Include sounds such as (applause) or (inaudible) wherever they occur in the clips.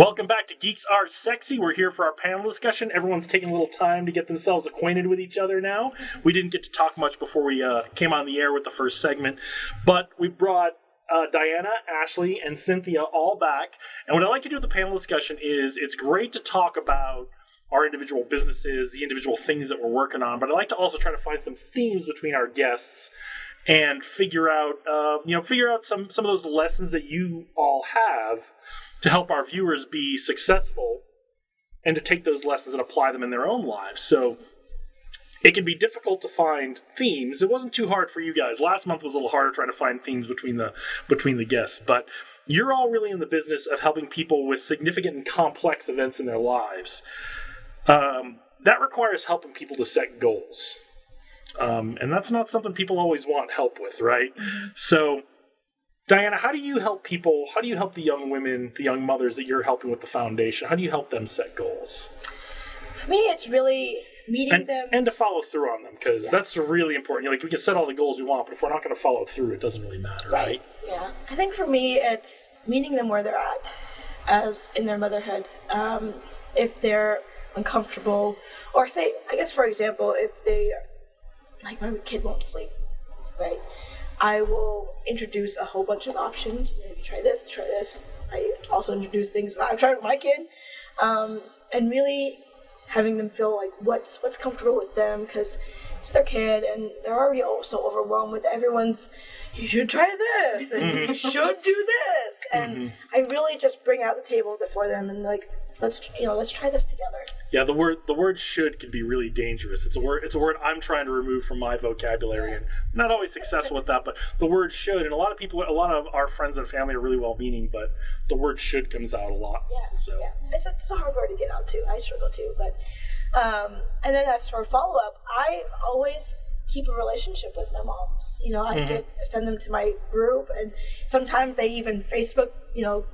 Welcome back to Geeks Are Sexy. We're here for our panel discussion. Everyone's taking a little time to get themselves acquainted with each other now. We didn't get to talk much before we uh, came on the air with the first segment, but we brought uh, Diana, Ashley, and Cynthia all back. And what I like to do with the panel discussion is it's great to talk about our individual businesses, the individual things that we're working on, but I like to also try to find some themes between our guests and figure out, uh, you know, figure out some some of those lessons that you all have to help our viewers be successful and to take those lessons and apply them in their own lives. So it can be difficult to find themes. It wasn't too hard for you guys. Last month was a little harder trying to find themes between the between the guests, but you're all really in the business of helping people with significant and complex events in their lives. Um, that requires helping people to set goals. Um, and that's not something people always want help with, right? So, Diana, how do you help people? How do you help the young women, the young mothers that you're helping with the foundation? How do you help them set goals? For me, it's really meeting And, them. and to follow through on them, because that's really important. Like, we can set all the goals we want, but if we're not going to follow through, it doesn't really matter, right? Yeah, I think for me, it's meeting them where they're at, as in their motherhood. Um, if they're uncomfortable, or say, I guess for example, if they, like my kid won't sleep, right? I will introduce a whole bunch of options. Try this, try this. I also introduce things that I've tried with my kid, um, and really having them feel like what's what's comfortable with them because it's their kid and they're already all so overwhelmed with everyone's you should try this and you should do this and I really just bring out the table for them and like let's you know let's try this together. Yeah, the word the word should can be really dangerous. It's a word it's a word I'm trying to remove from my vocabulary and I'm not always successful with that, but the word should and a lot of people a lot of our friends and family are really well meaning, but the word should comes out a lot. Yeah, So yeah. It's, it's a hard word to get out too. I struggle too, but um, and then as for follow up, I always keep a relationship with my moms. You know, I get send them to my group, and sometimes they even Facebook. You know,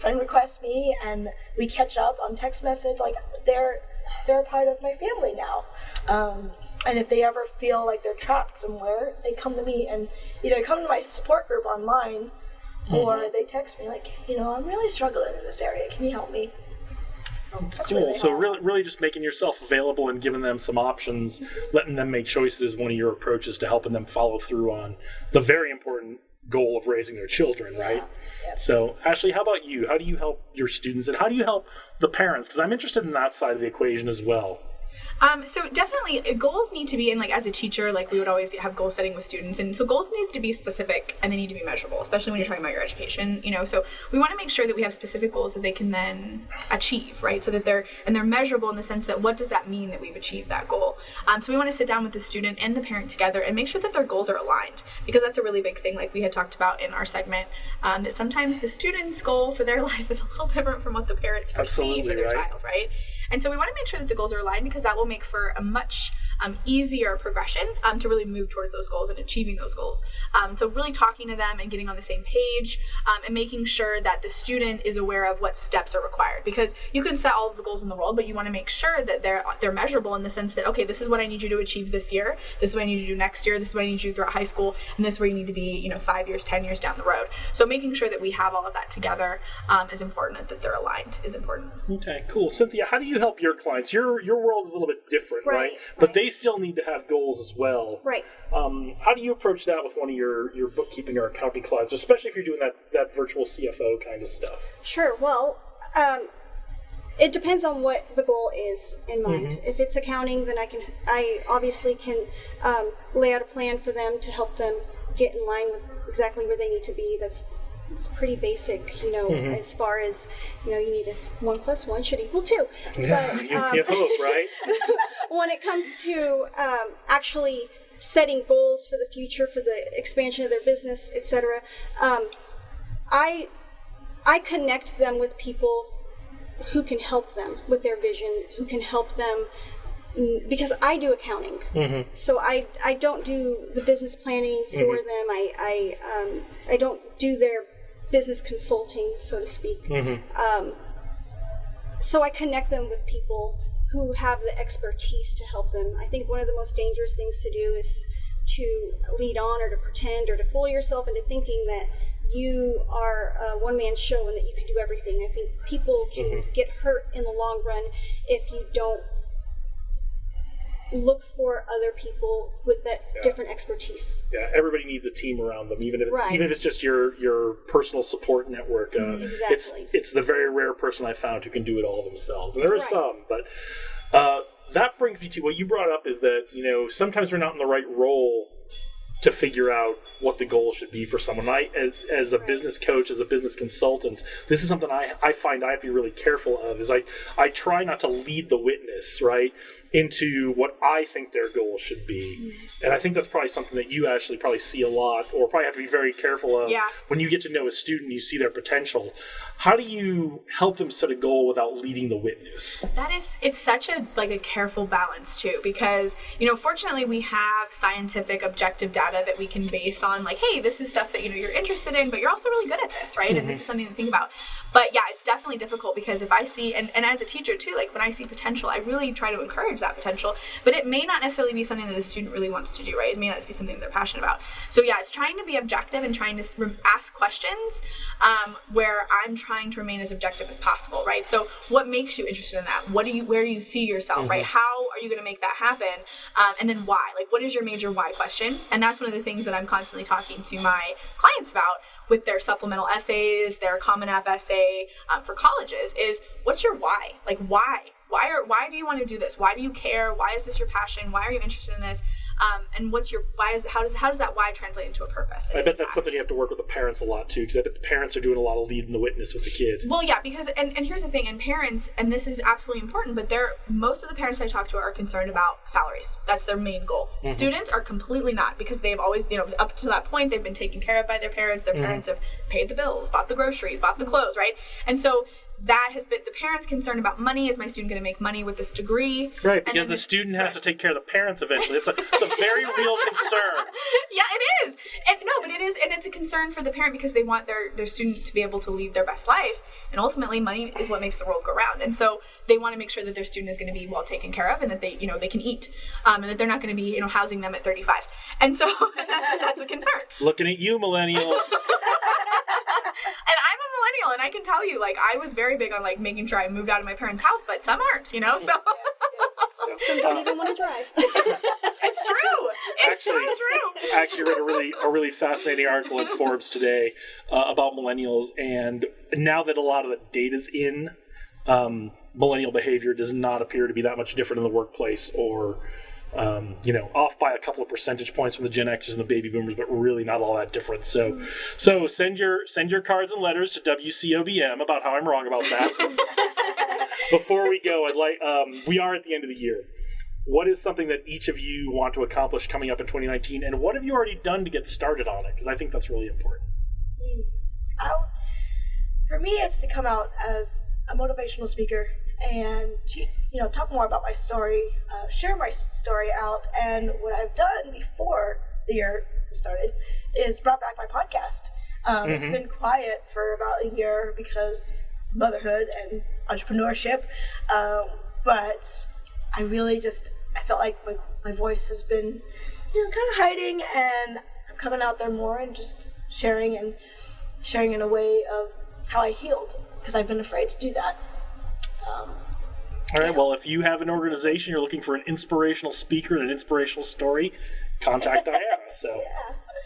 friend requests me, and we catch up on text message. Like they're they're a part of my family now. Um, and if they ever feel like they're trapped somewhere, they come to me and either come to my support group online or they text me like, you know, I'm really struggling in this area. Can you help me? So that's cool. really so really really just making yourself available and giving them some options, letting them make choices is one of your approaches to helping them follow through on the very important goal of raising their children, right? yeah. So, Ashley, how about you? How do you help your students and how do you help the parents? Because I'm interested in that side of the equation as well. Um, so definitely uh, goals need to be, and like as a teacher, like we would always have goal setting with students, and so goals need to be specific and they need to be measurable, especially when you're talking about your education. You know, so we want to make sure that we have specific goals that they can then achieve, right? So that they're and they're measurable in the sense that what does that mean that we've achieved that goal? Um, so we want to sit down with the student and the parent together and make sure that their goals are aligned because that's a really big thing, like we had talked about in our segment, um, that sometimes the student's goal for their (laughs) life is a little different from what the parents perceive for their right. child, right? And so we want to make sure that the goals are aligned because that will make for a much um, easier progression um, to really move towards those goals and achieving those goals. Um, so really talking to them and getting on the same page um, and making sure that the student is aware of what steps are required because you can set all of the goals in the world, but you want to make sure that they're they're measurable in the sense that okay, this is what I need you to achieve this year. This is what I need you to do next year. This is what I need you to do throughout high school, and this is where you need to be, you know, five years, ten years down the road. So making sure that we have all of that together um, is important, and that they're aligned is important. Okay, cool. Cynthia, how do you help your clients? Your your world is a little bit different, right? Right, But right. they still need to have goals as well. Right. Um, how do you approach that with one of your, your bookkeeping or accounting clients, especially if you're doing that, that virtual CFO kind of stuff? Sure. Well, um, it depends on what the goal is in mind. Mm-hmm. If it's accounting, then I can, I obviously can um, lay out a plan for them to help them get in line with exactly where they need to be. That's it's pretty basic, you know, Mm-hmm. as far as you know, you need a one plus one should equal two. But (laughs) you, um, you hope, right? (laughs) when it comes to um, actually setting goals for the future, for the expansion of their business, etc., um, I I connect them with people who can help them with their vision, who can help them mm, because I do accounting. So I I don't do the business planning for them. I I um, I don't do their business consulting, so to speak. Um, so I connect them with people who have the expertise to help them. I think one of the most dangerous things to do is to lead on or to pretend or to fool yourself into thinking that you are a one man show and that you can do everything. I think people can Mm-hmm. get hurt in the long run if you don't look for other people with that Yeah. different expertise. Yeah, everybody needs a team around them, even if it's Right. even if it's just your your personal support network. Uh, It's Exactly. it's the very rare person I found who can do it all themselves, and there are Right. some. But uh, that brings me to what you brought up is that you know sometimes we're not in the right role to figure out what the goal should be for someone. I, as, as a business coach, as a business consultant, this is something I, I find I have to be really careful of. Is I I try not to lead the witness right into what I think their goal should be, mm-hmm. and I think that's probably something that you actually probably see a lot, or probably have to be very careful of Yeah. when you get to know a student. You see their potential. How do you help them set a goal without leading the witness? That is, it's such a like a careful balance too, because you know, fortunately, we have scientific, objective data that we can base on. Like, hey, this is stuff that you know you're interested in, but you're also really good at this, right? And this is mm-hmm. something to think about. But yeah, it's definitely difficult because if I see, and, and as a teacher too, like when I see potential, I really try to encourage that potential. But it may not necessarily be something that the student really wants to do, right? It may not be something they're passionate about. So yeah, it's trying to be objective and trying to ask questions um, where I'm trying to remain as objective as possible, right? So what makes you interested in that? What do you, where do you see yourself, right? How are you going to make that happen? Um, and then why? Like, what is your major why question? And that's one of the things that I'm constantly talking to my clients about with their supplemental essays, their Common App essay um, for colleges is what's your why? Like, why? Why are why do you want to do this? Why do you care? Why is this your passion? Why are you interested in this? Um, and what's your why is how does how does that why translate into a purpose? I bet that's impact? something you have to work with the parents a lot too, because I bet the parents are doing a lot of leading the witness with the kid. Well, yeah, because and, and here's the thing, and parents, and this is absolutely important, but they're most of the parents I talk to are concerned about salaries. That's their main goal. Students are completely not because they've always, you know, up to that point they've been taken care of by their parents. Their parents have paid the bills, bought the groceries, bought the clothes, right? And so that has been the parents concern about money. Is my student going to make money with this degree? Right, because the student has to take care of the parents eventually. It's a, it's a very (laughs) real concern. yeah, it is. And no, but it is, and it's a concern for the parent because they want their their student to be able to lead their best life, and ultimately, money is what makes the world go round. And so they want to make sure that their student is going to be well taken care of, and that they, you know, they can eat, um, and that they're not going to be, you know, housing them at 35. And so (laughs) that's, that's a concern. Looking at you, millennials. (laughs) And millennial, and I can tell you, like, I was very big on like making sure I moved out of my parents' house, but some aren't, you know. So Some don't even want to (laughs) drive. it's true. It's so Actually- true. I actually read a really a really fascinating article in Forbes today uh, about millennials, and now that a lot of the data's in, um, millennial behavior does not appear to be that much different in the workplace, or um, you know, off by a couple of percentage points from the Gen Xers and the Baby Boomers, but really not all that different. So, so send your send your cards and letters to WCOBM about how I'm wrong about that. (laughs) Before we go, I'd like um, we are at the end of the year. What is something that each of you want to accomplish coming up in 2019 and what have you already done to get started on it? Because i think that's really important. I'll, for me, it's to come out as a motivational speaker and you know talk more about my story, uh, share my story out, and what I've done before the year started is brought back my podcast. Um, It's been quiet for about a year because motherhood and entrepreneurship, um, but I really just I felt like my, my voice has been you know kind of hiding, and I'm coming out there more and just sharing and sharing in a way of how I healed because I've been afraid to do that. Um, all right well if you have an organization you're looking for an inspirational speaker and an inspirational story contact diana (laughs) so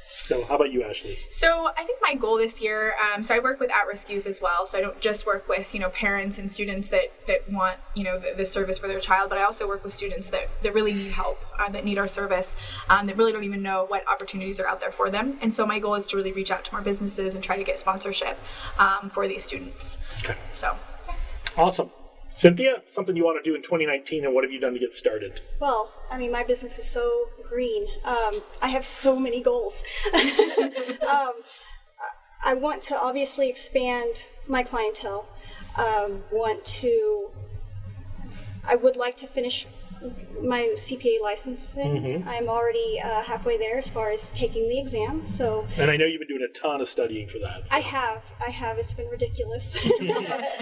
so how about you ashley So I think my goal this year, um, so I work with at-risk youth as well. So I don't just work with you know parents and students that that want you know the, the service for their child, but I also work with students that, that really need help, uh, that need our service, um, that really don't even know what opportunities are out there for them. And so my goal is to really reach out to more businesses and try to get sponsorship um, for these students. okay So awesome cynthia something you want to do in 2019 and what have you done to get started Well, I mean, my business is so green. Um, I have so many goals. (laughs) um, I want to obviously expand my clientele. Um, want to. I would like to finish my CPA licensing. I'm already uh, halfway there as far as taking the exam. So and i know you've been doing a ton of studying for that so. I have, I have. It's been ridiculous. (laughs) (laughs)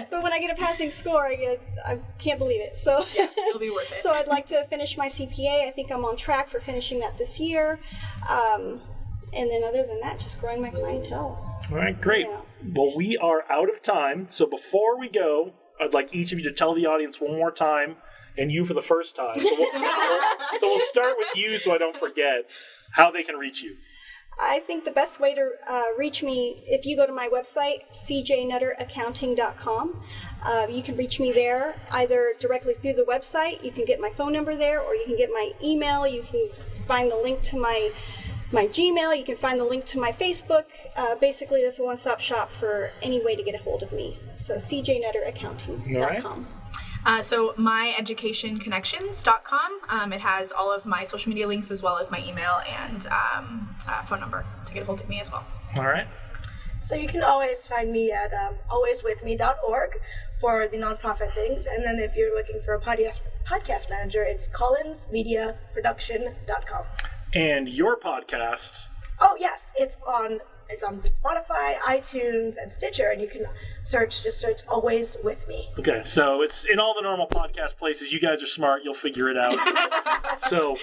but when I get a passing score, I get, I can't believe it. So it'll be worth it. (laughs) so I'd like to finish my CPA. I think I'm on track for finishing that this year. Um, and then other than that, just growing my clientele. All right, great. Yeah. Well, we are out of time. So before we go, I'd like each of you to tell the audience one more time, and you for the first time. So we'll, we'll- so we'll start with you so I don't forget how they can reach you. I think the best way to uh, reach me, if you go to my website, cjnutteraccounting.com, uh, you can reach me there either directly through the website. You can get my phone number there, or you can get my email. You can find the link to my my Gmail. You can find the link to my Facebook. Uh, basically, this is a one-stop shop for any way to get a hold of me. So cjnutteraccounting.com. Uh, so myeducationconnections.com. Um, it has all of my social media links as well as my email and um, uh, phone number to get a hold of me as well. All right. So you can always find me at um, alwayswithme.org for the nonprofit things. And then if you're looking for a podcast, podcast manager, it's collinsmediaproduction.com. And your podcast. Oh yes, it's on it's on Spotify, iTunes, and Stitcher, and you can search just search always with me. Okay, so it's in all the normal podcast places. You guys are smart. You'll figure it out. (laughs) so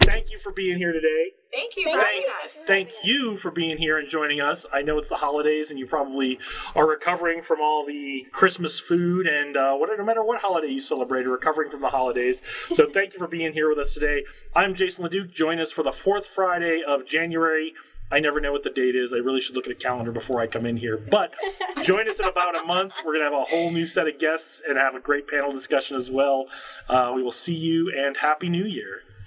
thank you for being here today. Thank you Thank for Thank, having us. thank you for being here and joining us. I know it's the holidays, and you probably are recovering from all the Christmas food and uh, what, no matter what holiday you celebrate, are recovering from the holidays. So (laughs) thank you for being here with us today. I'm Jason Leduc. Join us for the fourth Friday of January. I never know what the date is. I really should look at a calendar before I come in here. But (laughs) join us in about a month. We're going to have a whole new set of guests and have a great panel discussion as well. Uh, we will see you and Happy New Year.